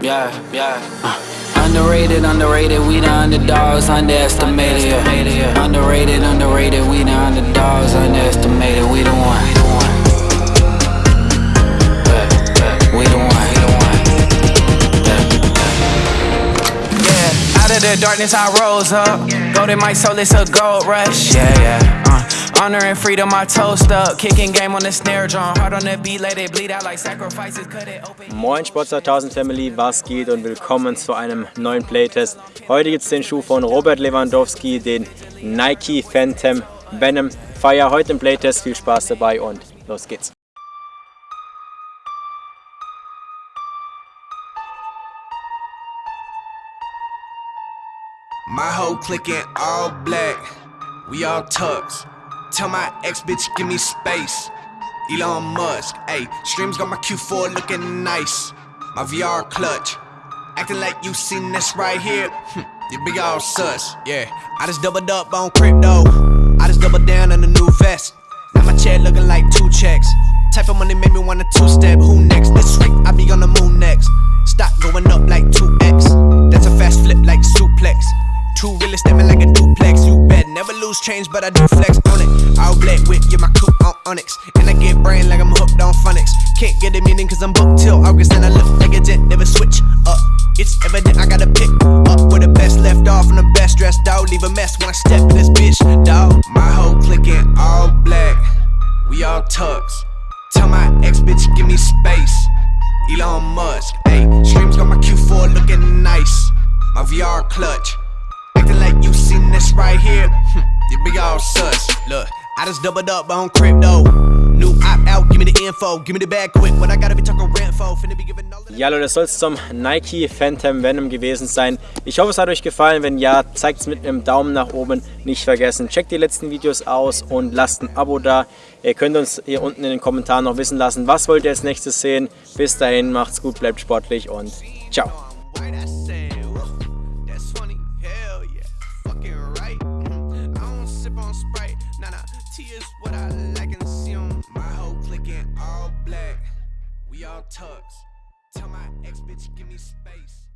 Yeah, yeah. Uh, underrated, underrated, we the underdogs, underestimated. Yeah. Underrated, underrated, we the underdogs, underestimated. We the one. We the one. Yeah, out of the darkness I rose up. Golden my soul, it's a gold rush. Yeah, yeah. Honor and freedom, I toast up. Kicking game on the snare drum. Hard on the beat, let it bleed out like sacrifices. Cut it open. Moin Sport 2000 Family, was geht und willkommen zu einem neuen Playtest. Heute gibt es den Schuh von Robert Lewandowski, den Nike Phantom Venom Fire. Heute im Playtest, viel Spaß dabei und los geht's. My whole clique in all black, we all tucks. Tell my ex bitch, give me space. Elon Musk, ayy, streams got my Q4 looking nice. My VR clutch, acting like you seen this right here. Hm, you big all sus, yeah. I just doubled up on crypto. I just doubled down on the new vest. Now my chair looking like two checks. Type of money made me wanna two step. Who next? This week I be on the moon next. Stock going up like 2x. That's a fast flip like suplex. Two realest stepping like a never change, but I do flex on it. All black whip, yeah, my coupe on Onyx. And I get brain like I'm hooked on phonics. Can't get a meaning cause I'm booked till August. And I look like a jet, never switch up. It's evident I gotta pick up where the best left off and the best dressed dog. Leave a mess when I step in this bitch, dog. My whole clique in all black. We all tucks. Tell my ex bitch, give me space. Elon Musk, ayy. Streams got my Q4 looking nice. My VR clutch. Acting like you seen this right here. Hm, you big all sus. Look, I just doubled up on crypto. New opt out, give me the info. Give me the bag quick. What I gotta be talking rent for. Finna be giving all Ja, Leute, das soll es zum Nike Phantom Venom gewesen sein. Ich hoffe, es hat euch gefallen. Wenn ja, zeigt es mit einem Daumen nach oben. Nicht vergessen, checkt die letzten Videos aus und lasst ein Abo da. Ihr könnt uns hier unten in den Kommentaren noch wissen lassen, was wollt ihr als nächstes sehen. Bis dahin, macht's gut, bleibt sportlich und ciao. Nah. Tea is what I like and consume. My whole clique in all black. We all tucks. Tell my ex bitch, give me space.